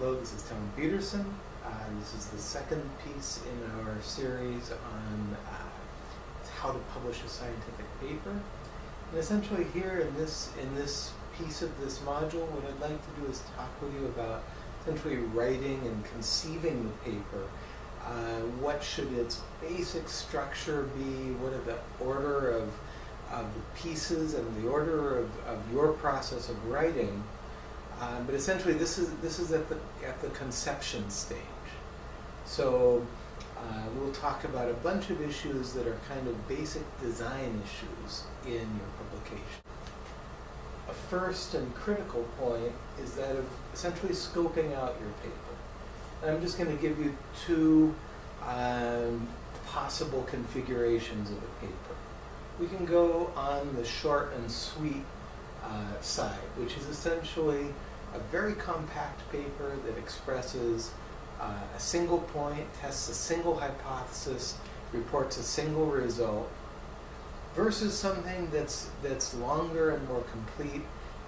Hello, this is Town Peterson. Uh, this is the second piece in our series on uh, how to publish a scientific paper. And essentially here in this, in this piece of this module, what I'd like to do is talk with you about essentially writing and conceiving the paper. Uh, what should its basic structure be? What are the order of, of the pieces and the order of, of your process of writing? Um, but essentially, this is this is at the at the conception stage. So uh, we'll talk about a bunch of issues that are kind of basic design issues in your publication. A first and critical point is that of essentially scoping out your paper. And I'm just going to give you two um, possible configurations of a paper. We can go on the short and sweet uh, side, which is essentially a very compact paper that expresses uh, a single point, tests a single hypothesis, reports a single result, versus something that's, that's longer and more complete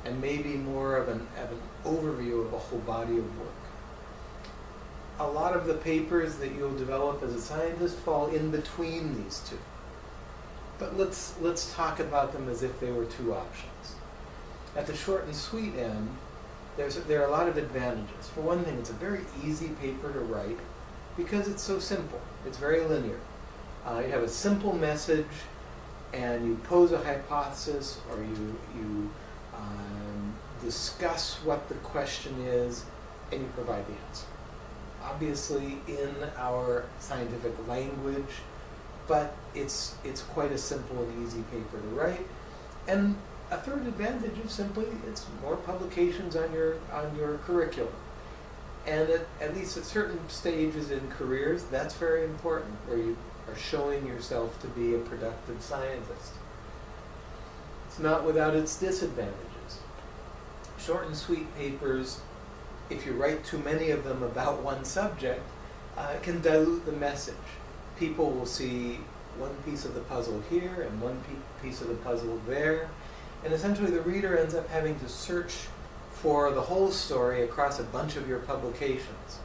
and maybe more of an, of an overview of a whole body of work. A lot of the papers that you'll develop as a scientist fall in between these two. But let's, let's talk about them as if they were two options. At the short and sweet end, there's, there are a lot of advantages. For one thing, it's a very easy paper to write because it's so simple. It's very linear. Uh, you have a simple message and you pose a hypothesis or you, you um, discuss what the question is and you provide the answer. Obviously in our scientific language, but it's, it's quite a simple and easy paper to write. And a third advantage is simply it's more publications on your on your curriculum. And at, at least at certain stages in careers, that's very important, where you are showing yourself to be a productive scientist. It's not without its disadvantages. Short and sweet papers, if you write too many of them about one subject, uh, can dilute the message. People will see one piece of the puzzle here and one piece of the puzzle there, and essentially the reader ends up having to search for the whole story across a bunch of your publications.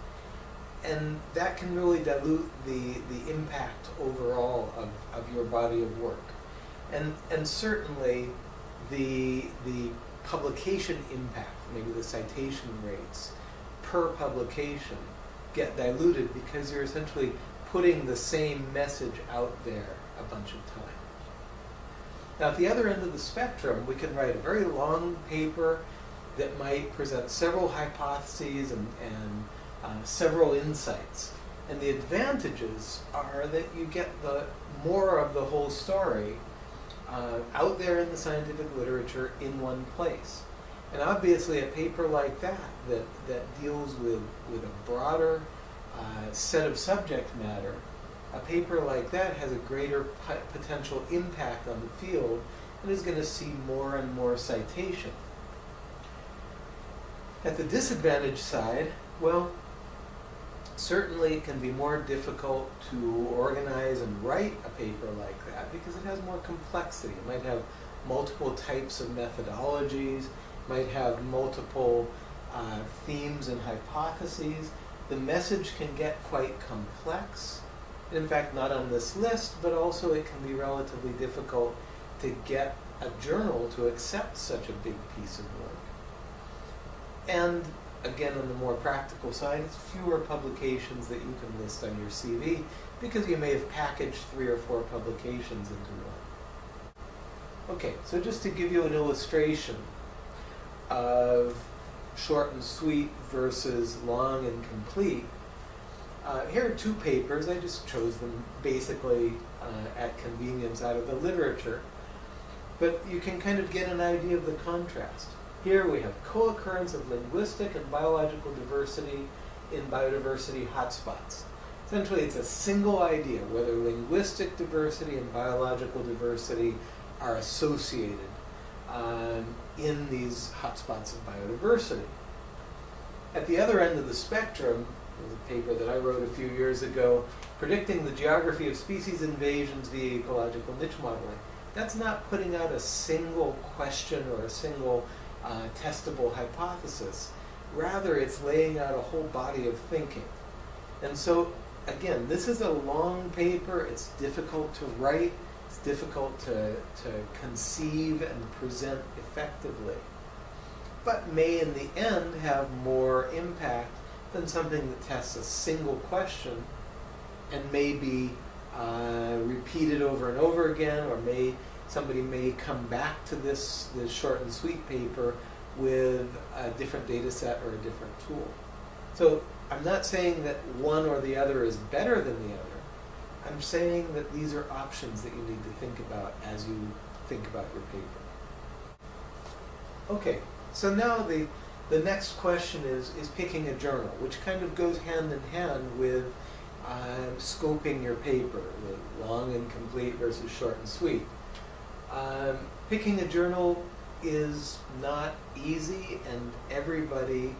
And that can really dilute the, the impact overall of, of your body of work. And, and certainly the, the publication impact, maybe the citation rates per publication get diluted because you're essentially putting the same message out there a bunch of times. Now at the other end of the spectrum, we can write a very long paper that might present several hypotheses and, and uh, several insights. And the advantages are that you get the more of the whole story uh, out there in the scientific literature in one place. And obviously a paper like that, that, that deals with, with a broader uh, set of subject matter, a paper like that has a greater potential impact on the field and is going to see more and more citation. At the disadvantage side, well, certainly it can be more difficult to organize and write a paper like that because it has more complexity. It might have multiple types of methodologies, might have multiple uh, themes and hypotheses. The message can get quite complex in fact not on this list, but also it can be relatively difficult to get a journal to accept such a big piece of work. And again, on the more practical side, it's fewer publications that you can list on your CV because you may have packaged three or four publications into one. Okay, so just to give you an illustration of short and sweet versus long and complete, uh, here are two papers. I just chose them basically uh, at convenience out of the literature. But you can kind of get an idea of the contrast. Here we have co-occurrence of linguistic and biological diversity in biodiversity hotspots. Essentially, it's a single idea, whether linguistic diversity and biological diversity are associated um, in these hotspots of biodiversity. At the other end of the spectrum, was a paper that I wrote a few years ago, predicting the geography of species invasions via ecological niche modeling. That's not putting out a single question or a single uh, testable hypothesis. Rather, it's laying out a whole body of thinking. And so, again, this is a long paper. It's difficult to write. It's difficult to, to conceive and present effectively. But may, in the end, have more impact than something that tests a single question and may be uh, repeated over and over again, or may somebody may come back to this, this short and sweet paper with a different data set or a different tool. So I'm not saying that one or the other is better than the other. I'm saying that these are options that you need to think about as you think about your paper. Okay, so now the, the next question is, is picking a journal, which kind of goes hand in hand with uh, scoping your paper, the long and complete versus short and sweet. Um, picking a journal is not easy and everybody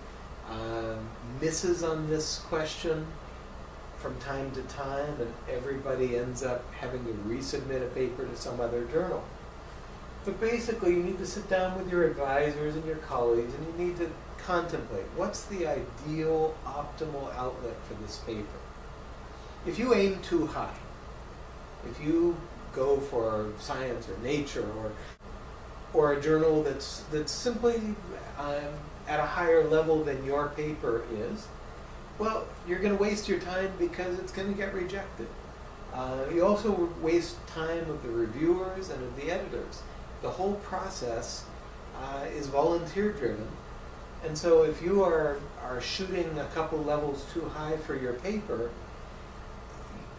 um, misses on this question from time to time and everybody ends up having to resubmit a paper to some other journal. But basically you need to sit down with your advisors and your colleagues and you need to contemplate what's the ideal optimal outlet for this paper. If you aim too high, if you go for science or nature or or a journal that's that's simply um, at a higher level than your paper is, well, you're going to waste your time because it's going to get rejected. Uh, you also waste time of the reviewers and of the editors. The whole process uh, is volunteer driven. And so if you are, are shooting a couple levels too high for your paper,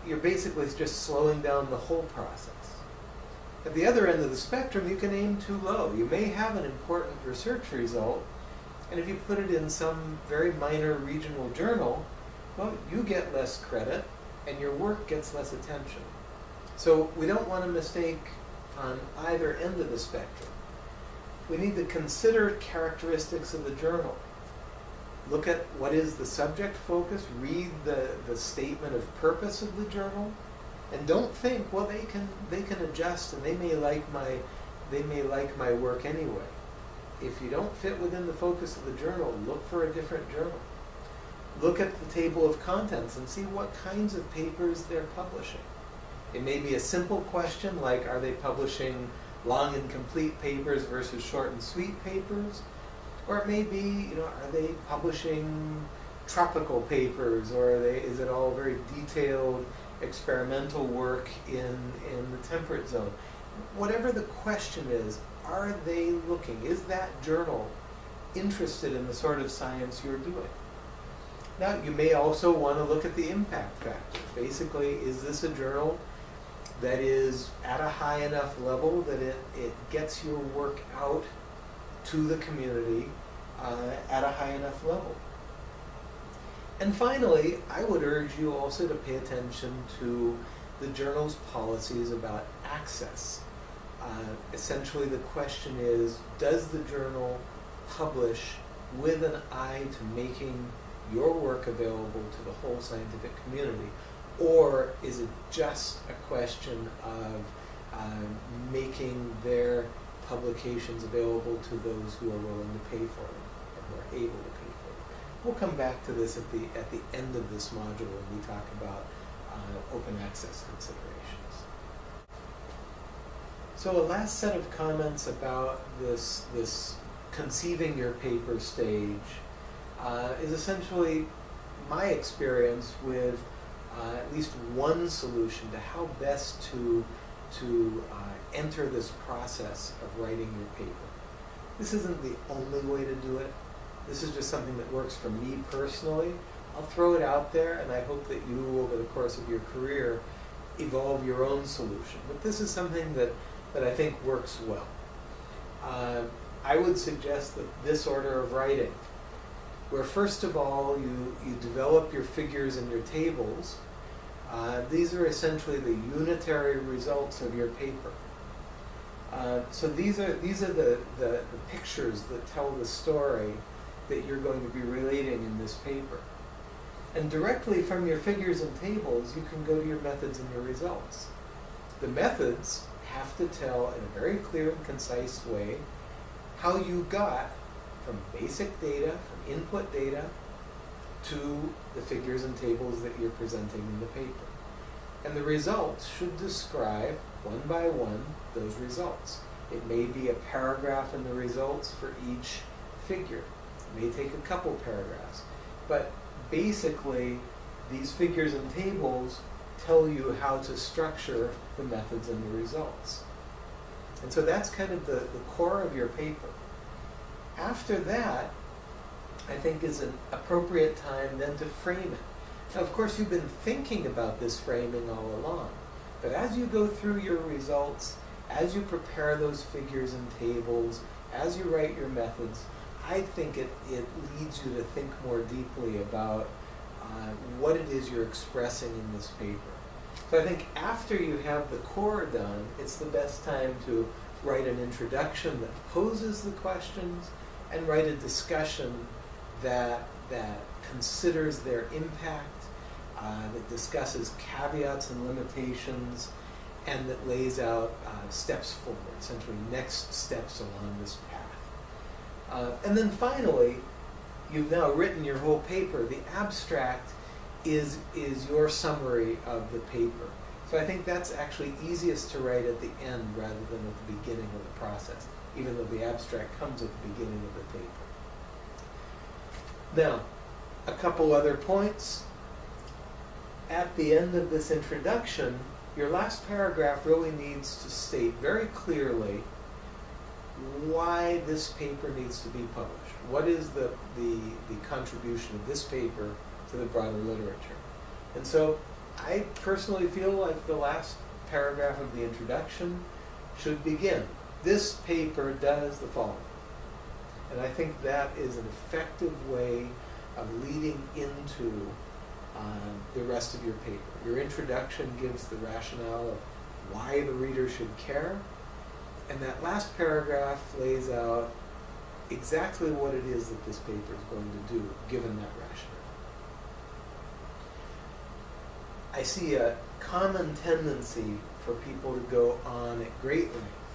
you're basically just slowing down the whole process. At the other end of the spectrum, you can aim too low. You may have an important research result, and if you put it in some very minor regional journal, well, you get less credit, and your work gets less attention. So we don't want to mistake on either end of the spectrum. We need to consider characteristics of the journal. Look at what is the subject focus, read the, the statement of purpose of the journal, and don't think, well, they can they can adjust and they may like my they may like my work anyway. If you don't fit within the focus of the journal, look for a different journal. Look at the table of contents and see what kinds of papers they're publishing. It may be a simple question like, are they publishing long and complete papers versus short and sweet papers? Or it may be, you know, are they publishing tropical papers or they, is it all very detailed experimental work in, in the temperate zone. Whatever the question is, are they looking, is that journal interested in the sort of science you're doing? Now, you may also want to look at the impact factor. Basically, is this a journal that is at a high enough level that it, it gets your work out to the community uh, at a high enough level? And finally, I would urge you also to pay attention to the journal's policies about access. Uh, essentially, the question is, does the journal publish with an eye to making your work available to the whole scientific community? Or is it just a question of uh, making their publications available to those who are willing to pay for them, or who are able to pay for them? We'll come back to this at the, at the end of this module when we talk about uh, open access considerations. So a last set of comments about this, this conceiving your paper stage uh, is essentially my experience with uh, at least one solution to how best to, to uh, enter this process of writing your paper. This isn't the only way to do it. This is just something that works for me personally. I'll throw it out there and I hope that you, over the course of your career, evolve your own solution. But this is something that, that I think works well. Uh, I would suggest that this order of writing, where first of all you, you develop your figures and your tables, uh, these are essentially the unitary results of your paper. Uh, so these are, these are the, the, the pictures that tell the story that you're going to be relating in this paper. And directly from your figures and tables, you can go to your methods and your results. The methods have to tell in a very clear and concise way how you got from basic data, from input data to the figures and tables that you're presenting in the paper. And the results should describe, one by one, those results. It may be a paragraph in the results for each figure. It may take a couple paragraphs. But basically, these figures and tables tell you how to structure the methods and the results. And so that's kind of the, the core of your paper. After that, I think is an appropriate time then to frame it. Now, of course, you've been thinking about this framing all along, but as you go through your results, as you prepare those figures and tables, as you write your methods, I think it, it leads you to think more deeply about uh, what it is you're expressing in this paper. So I think after you have the core done, it's the best time to write an introduction that poses the questions and write a discussion that, that considers their impact, uh, that discusses caveats and limitations, and that lays out uh, steps forward, essentially next steps along this path. Uh, and then finally, you've now written your whole paper. The abstract is, is your summary of the paper. So I think that's actually easiest to write at the end rather than at the beginning of the process, even though the abstract comes at the beginning of the paper. Now, a couple other points. At the end of this introduction, your last paragraph really needs to state very clearly why this paper needs to be published. What is the, the, the contribution of this paper to the broader literature? And so I personally feel like the last paragraph of the introduction should begin. This paper does the following. And I think that is an effective way of leading into uh, the rest of your paper. Your introduction gives the rationale of why the reader should care, and that last paragraph lays out exactly what it is that this paper is going to do, given that rationale. I see a common tendency for people to go on at great length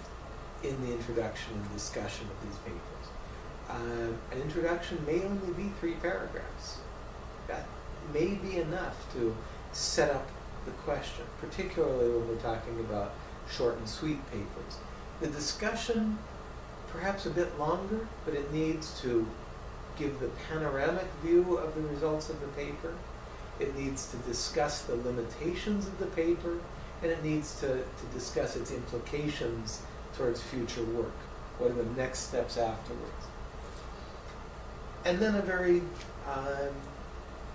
in the introduction and discussion of these papers. Uh, an introduction may only be three paragraphs. That may be enough to set up the question, particularly when we're talking about short and sweet papers. The discussion, perhaps a bit longer, but it needs to give the panoramic view of the results of the paper. It needs to discuss the limitations of the paper, and it needs to, to discuss its implications towards future work. What are the next steps afterwards? And then a very um,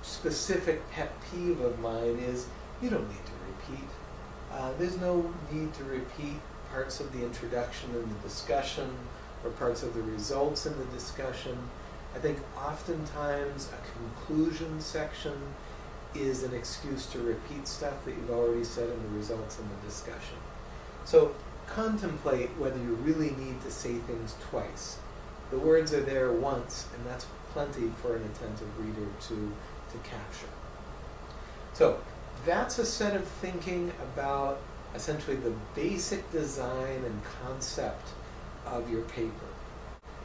specific pet peeve of mine is you don't need to repeat. Uh, there's no need to repeat parts of the introduction and the discussion or parts of the results in the discussion. I think oftentimes a conclusion section is an excuse to repeat stuff that you've already said in the results and the discussion. So contemplate whether you really need to say things twice. The words are there once, and that's plenty for an attentive reader to, to capture. So that's a set of thinking about essentially the basic design and concept of your paper.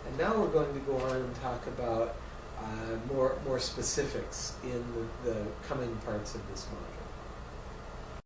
And now we're going to go on and talk about uh, more, more specifics in the, the coming parts of this module.